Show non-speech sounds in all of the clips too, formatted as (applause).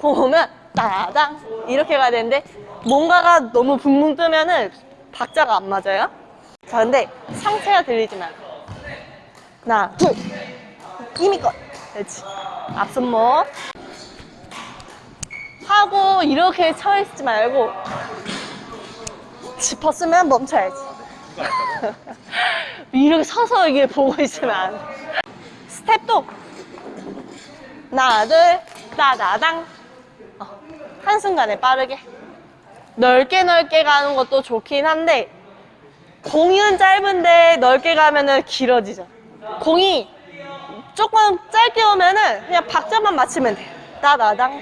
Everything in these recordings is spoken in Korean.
공 오면 따당 이렇게 가야 되는데 뭔가가 너무 붕붕 뜨면은 박자가 안 맞아요. 자, 근데 상체가 들리지 말고 하나, 둘, 힘이껏 그렇지. 앞손목 하고 이렇게 서 있지 말고 짚었으면 멈춰야지. (laughs) 이렇게 서서 이게 보고 있으면. 스텝도 하나, 둘, 따다당. 어, 한순간에 빠르게. 넓게 넓게 가는 것도 좋긴 한데, 공은 짧은데 넓게 가면은 길어지죠. 공이 조금 짧게 오면은 그냥 박자만 맞추면 돼요. 따다당.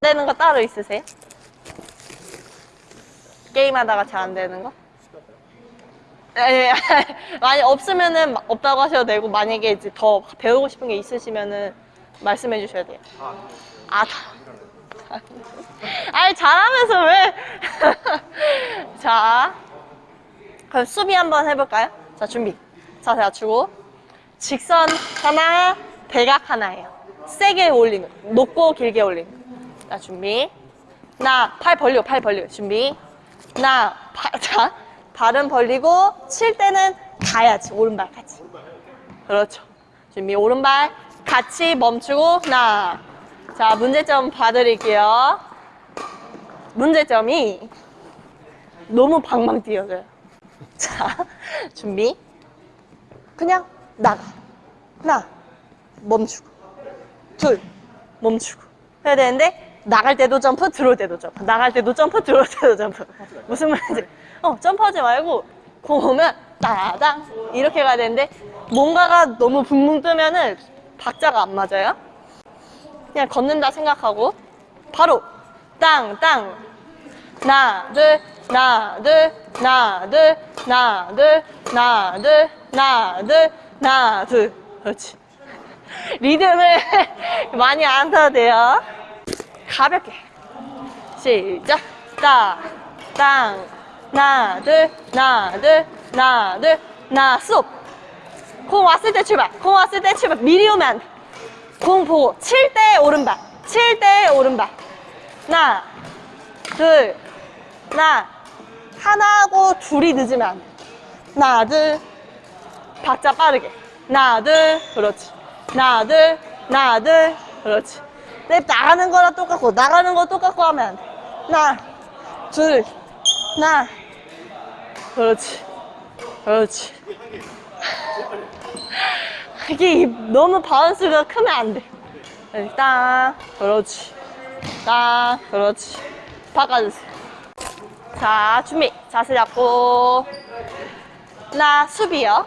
되는 거 따로 있으세요? 게임하다가 잘 안 되는 거? 예, (laughs) 많이 없으면은 마- 없다고 하셔도 되고 만약에 이제 더 배우고 싶은 게 있으시면은 말씀해 주셔야 돼요. 아, 다. (laughs) 아니 잘하면서 왜? (laughs) 자, 그럼 수비 한번 해볼까요? 자 준비. 자세 낮추고 직선 하나, 대각 하나예요. 세게 올리는, 높고 길게 올리는. 자 준비. 하나, 팔 벌리고 팔 벌리고 준비. 하나, 바, 자, 발은 벌리고 칠 때는 가야지 오른발까지. 그렇죠. 준비 오른발 같이 멈추고 하나. 자 문제점 봐드릴게요. 문제점이 너무 방방 뛰어져요. 자 준비. 그냥 나가. 하나 멈추고 둘 멈추고 해야 되는데 나갈 때도 점프 들어올 때도 점프. 나갈 때도 점프 들어올 때도 점프. 무슨 말인지. 어 점프하지 말고 공 오면 따당! 이렇게 가야 되는데 뭔가가 너무 붕붕 뜨면은 박자가 안 맞아요? 그냥 걷는다 생각하고 바로 땅땅. 하나 둘 하나 둘 하나 둘 하나 둘 하나 둘 하나 둘 하나 둘 그렇지. (laughs) 리듬을 (laughs) 많이 안 타도 돼요. 가볍게. 시작. 따, 땅, 하나, 둘, 하나, 둘, 하나, 둘, 하나, 스톱. 공 왔을 때 출발. 공 왔을 때 출발. 미리 오면 안 돼. 공 보고. 칠 때 오른발. 칠 때 오른발. 하나, 둘, 하나. 하나하고 둘이 늦으면 안 돼. 둘. 박자 빠르게. 둘. 그렇지. 하나, 둘. 그렇지. 내 나가는 거랑 똑같고, 나가는 거 똑같고 하면. 하나, 둘, 하나. 그렇지. 그렇지. (laughs) 이게 너무 바운스가 크면 안 돼. 일단, 그렇지. 딱, 그렇지. 바꿔주세요. 자, 준비. 자세 잡고. 하나, 수비요.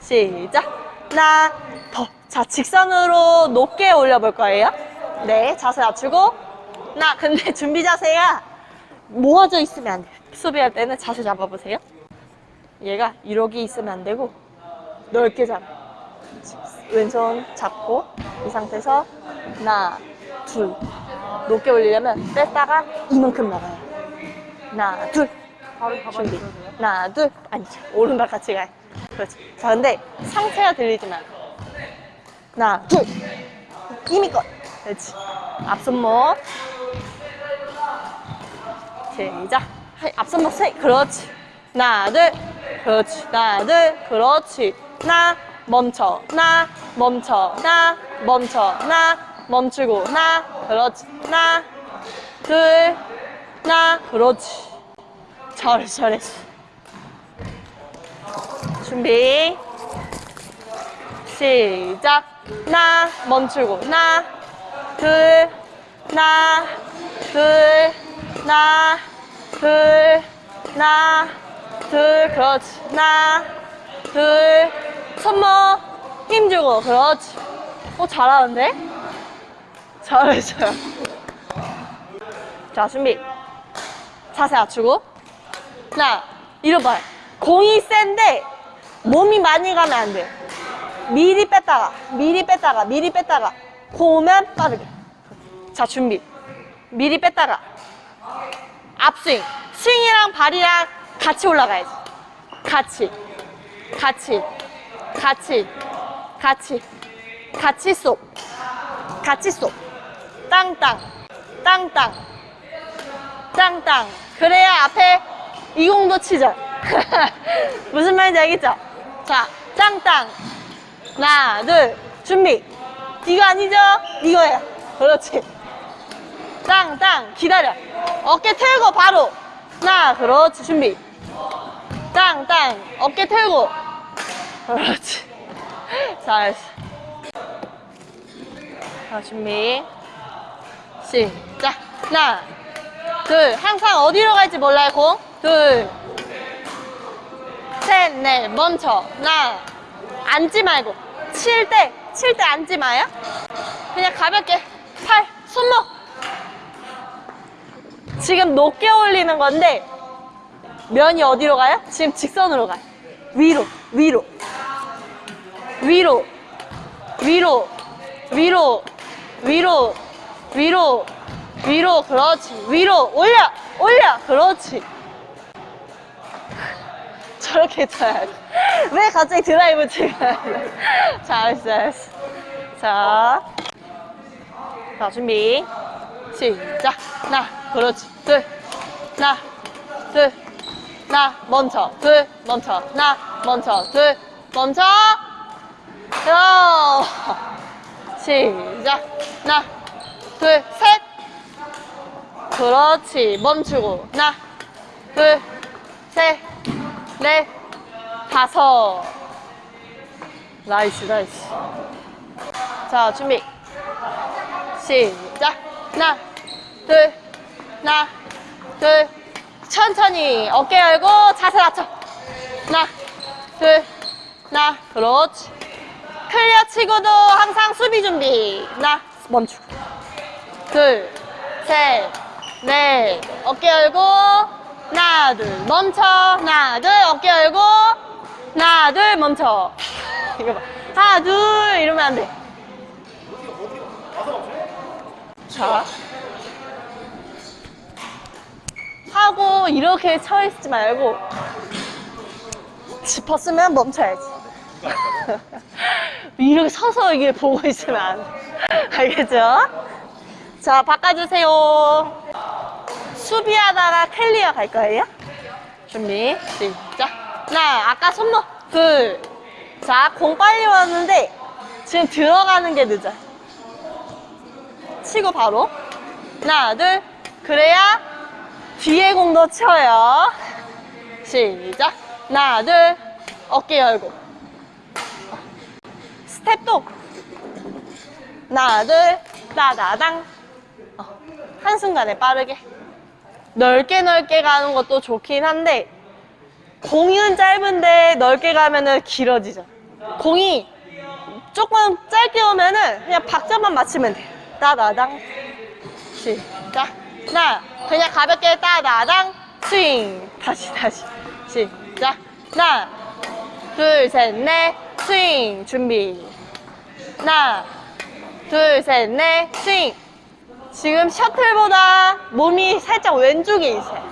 시작. 하나, 더. 자, 직선으로 높게 올려볼 거예요. 네, 자세 낮추고. 하나, 근데 (laughs) 준비 자세가 모아져 있으면 안 돼요. 수비할 때는 자세 잡아보세요. 얘가 이러기 있으면 안 되고, 넓게 잡아. 왼손 잡고, 이 상태에서 하나, 둘. 높게 올리려면 뺐다가 이만큼 나가요. 하나, 둘. 준비. 하나, 둘. 아니죠. 오른발 같이 가요. 그렇지. 자, 근데 상체가 들리지 말고. 하나, 둘. 힘이껏. 그렇지. 앞손목. 하이, 앞손목 세. 그렇지. 하나, 둘. 그렇지. 하나, 둘. 그렇지. 하나, 멈춰. 하나, 멈춰. 하나, 멈춰. 하나, 멈추고. 하나, 그렇지. 하나, 둘. 하나, 그렇지. 잘했어, 잘했어. 준비. 시작. 하나, 멈추고. 하나, 둘, 하나, 둘, 하나, 둘, 하나, 둘, 그렇지. 하나, 둘, 손목 힘주고. 그렇지. 어, 잘하는데? 잘했어요. 자, 준비. 자세 낮추고. 하나, 잃어봐요. 공이 센데 몸이 많이 가면 안 돼요. 미리 뺐다가, 미리 뺐다가, 미리 뺐다가. 공 오면 빠르게. 자, 준비. 미리 뺐다가. 앞스윙. 스윙이랑 발이랑 같이 올라가야지. 같이. 같이. 같이. 같이 같이 쏙 같이 쏙 땅땅 땅땅 땅땅 그래야 앞에 이공도 치죠 (laughs) 무슨 말인지 알겠죠? 자 땅땅 하나 둘 준비 이거 아니죠? 이거예요 그렇지. 땅 땅 기다려. 어깨 틀고 바로. 하나 그렇지 준비. 땅땅 어깨 틀고. 그렇지. (laughs) 잘했어. 자 준비. 시작. 하나 둘. 항상 어디로 갈지 몰라요 공둘셋넷 멈춰. 하나 앉지 말고. 칠때 칠 때 앉지 마요? 그냥 가볍게 팔, 손목. 지금 높게 올리는 건데 면이 어디로 가요? 지금 직선으로 가요. 위로, 위로. 위로 위로 위로 위로 위로 위로. 그렇지. 위로 올려 올려. 그렇지. 저렇게 쳐야지 왜 갑자기 드라이브 치면 잘했어 잘했어. 자, 자 준비. 시작. 하나 그렇지. 둘. 하나 둘. 하나 멈춰 둘 멈춰 하나 멈춰 둘 멈춰 요. 시작. 하나 둘 셋. 그렇지. 멈추고. 하나 둘셋 넷 다섯. nice nice. 자 준비. 시작. 하나 둘 하나 둘. 천천히 어깨 열고 자세 낮춰. 하나 둘 하나. 그렇지. 클리어 치고도 항상 수비 준비. 하나 멈추고. 둘셋넷. 어깨 열고 하나 둘 멈춰. 하나 둘 어깨 열고. 하나 둘 멈춰. (laughs) 이거 봐. 하나 둘 이러면 안돼. 자. 하고 이렇게 쳐 있지 말고 짚었으면 멈춰야지. (laughs) 이렇게 서서 이게 보고 있으면 안 돼. (laughs) 알겠죠? 자 바꿔주세요 수비하다가 클리어 갈 거예요? 준비 시작. 하나 아까 손목 둘자공 빨리 왔는데 지금 들어가는 게 늦어요 치고 바로. 하나 둘. 그래야 뒤에 공도 쳐요. 시작. 하나 둘. 어깨 열고. 스텝도. 하나 둘. 따다당. 어, 한순간에 빠르게 넓게 넓게 가는 것도 좋긴 한데 공은 짧은데 넓게 가면은 길어지죠. 공이 조금 짧게 오면은 그냥 박자만 맞추면 돼요 따다당 시작. 하나 그냥 가볍게 따다당 스윙. 다시 다시. 시작. 하나 둘 셋 넷 스윙. 준비. 하나 둘 셋 넷 스윙 지금 셔틀보다 몸이 살짝 왼쪽에 있어요.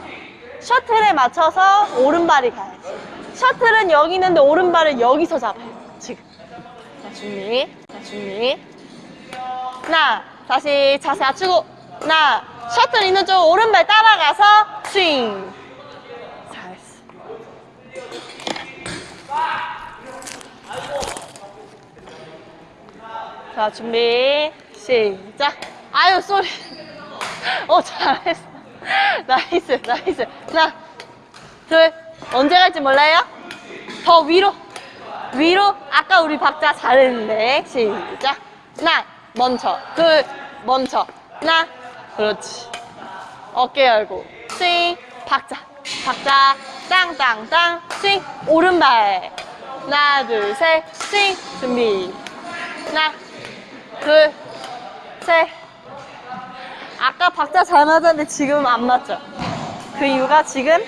셔틀에 맞춰서 오른발이 가야지 셔틀은 여기 있는데 오른발을 여기서 잡아요 지금. 자 준비. 자 준비. 하나 다시 자세 낮추고. 하나 셔틀 있는 쪽 오른발 따라가서 스윙. 잘했어. 자 준비. 시작 아유 쏘리. 어 잘했어. nice nice. 하나 둘. 언제 갈지 몰라요? 더 위로. 위로. 아까 우리 박자 잘했는데. 시작. 하나 멈춰. 둘 멈춰. 하나. 그렇지. 어깨 열고. 스윙. 박자. 박자. 땅땅땅. 스윙. 오른발. 하나 둘 셋. 스윙. 준비. 하나 둘셋 아까 박자 잘 맞았는데 지금 안 맞죠. 그 이유가 지금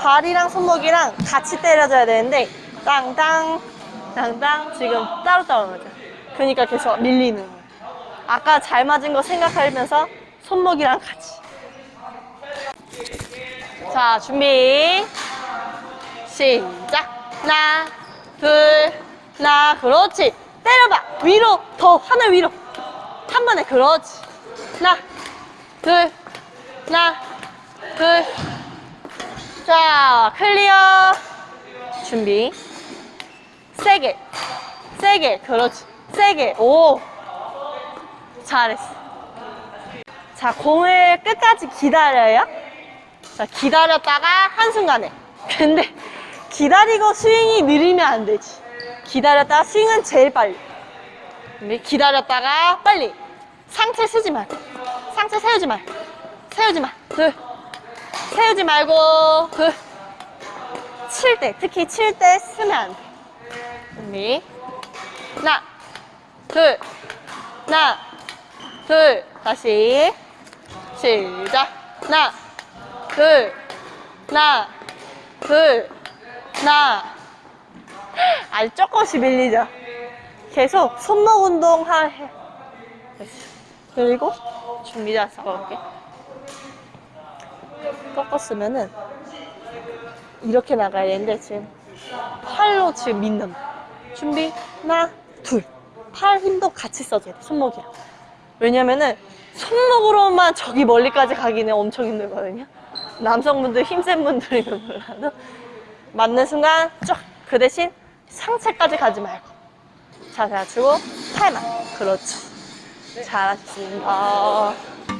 발이랑 손목이랑 같이 때려줘야 되는데 땅땅 땅땅 지금 따로따로 맞아. 그러니까 계속 밀리는 거예요 아까 잘 맞은 거 생각하면서 손목이랑 같이. 자 준비. 시작. 하나 둘 하나. 그렇지. 때려봐. 위로, 더, 하늘 위로. 한 번에, 그렇지. 하나, 둘, 하나, 둘. 자, 클리어. 준비. 세게. 세게. 그렇지. 세게. 오. 잘했어. 자, 공을 끝까지 기다려요. 자, 기다렸다가 한순간에. 근데 기다리고 스윙이 느리면 안 되지. 기다렸다가 스윙은 제일 빨리. 근데 기다렸다가 빨리. 상체 쓰지 말고. 상체 세우지 말고. 세우지 마. 둘. 세우지 말고. 둘. 칠 때, 특히 칠 때 쓰면 안 돼. 준비. 하나, 둘, 하나, 둘. 다시. 시작. 하나, 둘, 하나, 둘, 하나. 아주 조금씩 밀리죠. 계속 손목 운동 하, 해. 그리고 준비 자 잡아볼게. 꺾었으면은 이렇게 나가야 되는데 지금 팔로 지금 거. 준비 하나 둘. 팔 힘도 같이 써줘야 돼 손목이랑. 왜냐면은 손목으로만 저기 멀리까지 가기는 엄청 힘들거든요. 남성분들 힘센 분들이면 몰라도 맞는 순간 쫙 그 대신 상체까지 가지 말고 자세 낮추고 팔만 그렇지 잘하셨습니다.